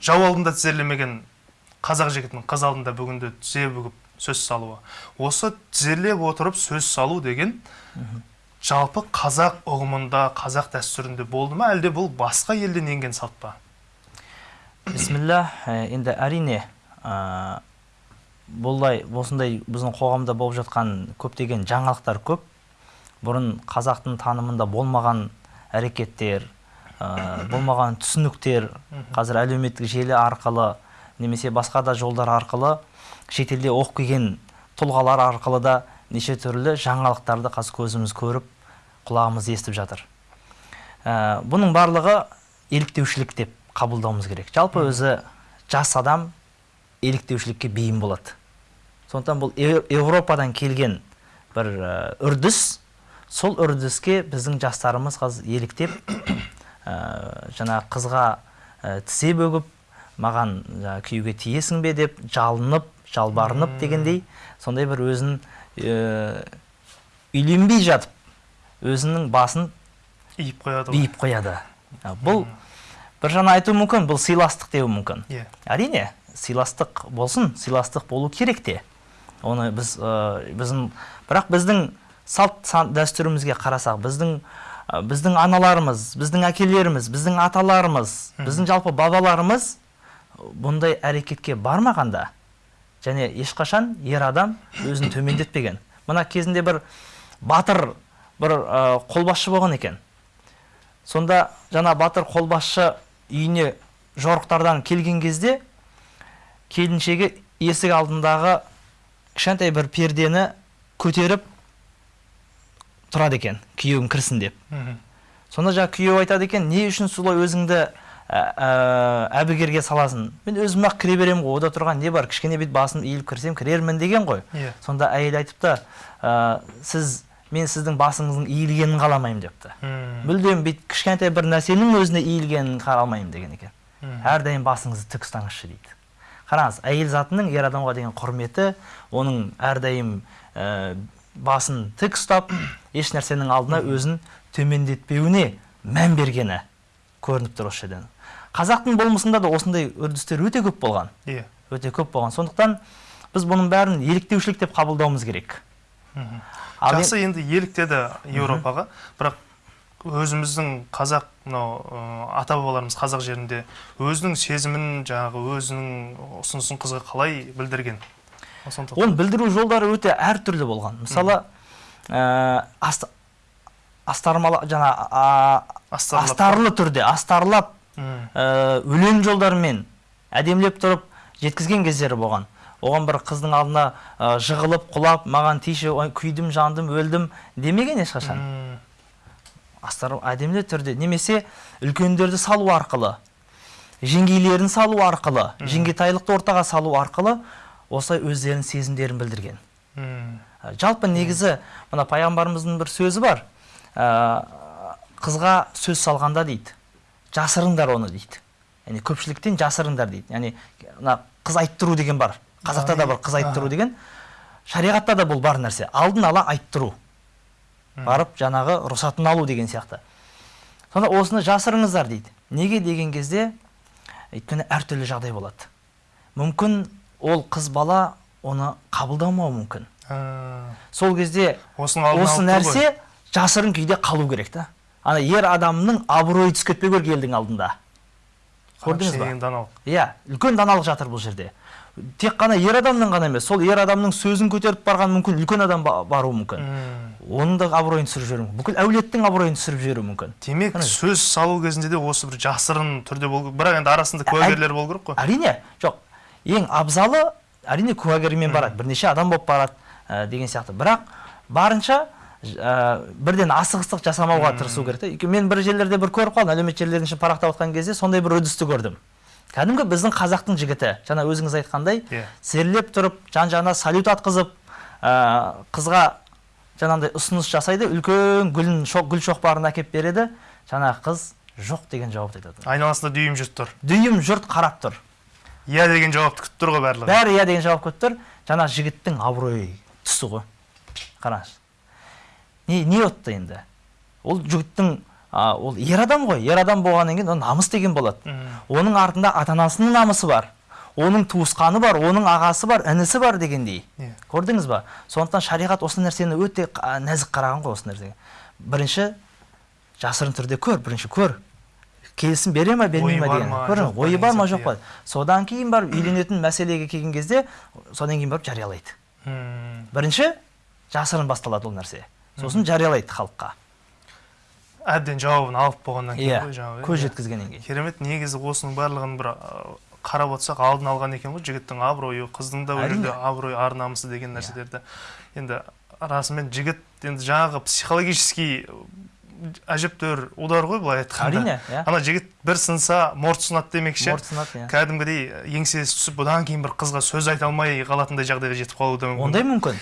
жау алдында тізерлемеген қазақ жігітінің қыз алдында бүгінде тізе бүгіп сөз салуы. Осы тізерлеп отырып сөз салу деген жалпы қазақ ұғымында қазақ дәстүрінде болды ма? Әлде бұл басқа елден енген салт па? Бисмилля ә, енді әрине ә, бұлай осындай біздің қоғамда болып жатқан көптеген жаңалықтар көп. Бұрын қазақтың танымында болмаған әрекеттер ә, болмаған түсініктер қазір әлеуметтік желі арқылы немесе басқа да жолдар арқылы шетелде оқып келген тұлғалар арқылы да неше түрлі жаңалықтарды қазір көзіміз көріп құлағымыз естіп жатыр. Ә, бұның барлығы еліктеушілік деп қабылдауымыз керек. Жалпы өзі жас адам еліктеушілікке бейім болады. Сондықтан бұл еуропадан келген бір ә, үрдіс сол үрдіске біздің жастарымыз қазір еліктеп жаңа қызға ә, тізе бөгіп маған күйеуге тиесің бе деп жалынып жалбарынып дегендей сондай бір өзін ә, үйленбей жатып өзінің басын иіп қояды биіп қояды. Бұл бір жағынан айту мүмкін бұл сыйластық деуі мүмкін. Иә. Әрине сыйластық болсын сыйластық болу керек те. Оны біз ә, біздің бірақ біздің салт дәстүрімізге қарасақ біздің біздің аналарымыз біздің әкелеріміз біздің аталарымыз біздің жалпы бабаларымыз бұндай әрекетке бармағанда және ешқашан ер адам өзін төмендетпеген. Мына кезінде бір батыр бір ә, қолбасшы болған екен. Сонда жаңа батыр қолбасшы үйіне жорықтардан келген кезде келіншегі есік алдындағы кішкентай бір пердені көтеріп тұрады екен күйеуің кірсін деп. Сонда жаңа күйеу айтады екен не үшін солай өзіңді ә, ә, әбігерге саласың? Мен өзім ақ кіре беремін ғой ода тұрған не бар кішкене бүйтіп басым иіліп кірсем кірермін деген ғой Иә. сонда әйел айтыпты ә, сіз мен сіздің басыңыздың иілгенін қаламаймын депті. Мм. мүлдем бүйтіп кішкентай бір нәрсенің өзіне иілгенін қаламаймын деген екен. Мм. әрдайым басыңызды тік ұстаңызшы дейді. Қараңыз әйел затының ер адамға деген құрметі оның әрдайым ә, басын тік ұстап еш нәрсенің алдына өзін төмендетпеуіне мән бергені көрініп тұр осы жерден. Қазақтың болмысында да осындай үрдістер өте көп болған. Иә. Өте көп болған. Сондықтан біз бұның бәрін еліктеушілік деп қабылдауымыз керек. Мен- жақсы енді еліктеді еуропаға бірақ өзіміздің қазақ мынау ата бабаларымыз қазақ жерінде өзінің сезімін жаңағы өзінің ұсынысын қызға қалай білдірген? Оны білдіру жолдары өте әртүрлі болған. Мысалы ә, аст, жаңа а, астарлы түрде астарлап ә, өлең жолдарымен әдемілеп тұрып жеткізген кездері болған. Оған бір қыздың алдына ә, жығылып құлап маған тиші күйдім жандым өлдім демеген ешқашан. Астар әдемілі түрде. Немесе үлкендерді салу арқылы жеңгейлерін салу арқылы жеңгетайлықты ортаға салу арқылы осылай өздерінің сезімдерін білдірген. Ә, жалпы негізі мына пайғамбарымыздың бір сөзі бар. Ә, қызға сөз салғанда дейді жасырыңдар оны дейді. Яғни көпшіліктен жасырыңдар дейді. Яғни мына қыз айттыру деген бар. Қазақта да бар қыз айттыру деген. Шариғатта да бұл бар нәрсе. Алдын ала айттыру. Барып жаңағы рұқсатын алу деген сияқты. Сонда осыны жасырыңыздар дейді. Неге деген кезде өйткені әртүрлі жағдай болады. Мүмкін ол қыз бала оны қабылдамауы мүмкін. А, сол кезде осы нәрсе жасырын күйде қалу керек та. Ана ер адамның абыройы түсіп кетпеу керек елдің алдында. Көрдіңіз ба? даналық. иә үлкен даналық жатыр бұл жерде. Тек қана ер адамның ғана емес сол ер адамның сөзін көтеріп барған мүмкін үлкен адам ба- баруы мүмкін. Мм. оның да абыройын түсіріп жіберуі мүмкін. Бүкіл әулеттің абыройын түсіріп жіберуі мүмкін. Демек Міне. сөз салу кезінде де осы бір жасырын түрде болу бірақ енді арасында Ә- куәгерлер болу керек қой. әрине жоқ ең абзалы әрине куәгермен барады бірнеше адам болып барады ә, деген сияқты. Бірақ барынша ә, бірден асығыстық жасамауға тырысу керек та мен бір жерлерде бір көріп қалдым әлеуметтік желілердің ішін парақтап отқан кезде сондай бір үрдісті көрдім. Кәдімгі біздің қазақтың жігіті. Жаңа өзіңіз айтқандай Иә. тізерлеп тұрып жан жағына салют атқызып ә, қызға жаңағындай ұсыныс жасайды үлкен гүлін шоқ, гүл шоқпарын әкеліп береді. Жаңағы қыз жоқ деген жауапты айтады. Айналасында дүйім жұрт тұр. Дүйім жұрт қарап тұр. Иә деген жауапты күтіп тұр ғой барлығы. Бәрі иә деген жауап күтіп тұр жаңа жігіттің абыройы түсті ғой. Қараңыз. Не не отты енді? Ол жігіттің а, ол ер адам ғой. Ер адам болғаннан кейін ол намыс деген болады оның артында ата анасының намысы бар. Оның туысқаны бар оның ағасы бар інісі бар дегендей. Иә. көрдіңіз ба? Сондықтан шариғат осы нәрсені өте нәзік қараған ғой осы нәрсеге. Бірінші жасырын түрде көр бірінші көр. Келісім бере ма бермей ма деген. көрдің ойы бар ма? жоқ па? содан кейін барып үйленетін мәселеге келген кезде содан кейін барып жариялайды. Бірінші жасырын басталады ол нәрсе. Сосын жариялайды халыққа. Әбден жауабын алып болғаннан кейін иә ғой жаңағы. көз иә. жеткізгеннен кейін. Керемет негізі осының барлығын бір қарап отырсақ алдын алған екен ғой жігіттің абыройы қыздың да ол жерде абыройы ар намысы деген нәрселерді. Енді расымен жігіт енді жаңағы психологический әжептәуір удар ғой былай айтқанда. Әрине иә. Ана жігіт бір сынса морт сынады демекші. Морт сынады иә. Кәдімгідей еңсесі түсіп бұдан кейін бір қызға сөз айта алмай қалатындай жағдайға жетіп қалуы да мүмкін. Ондай мүмкін.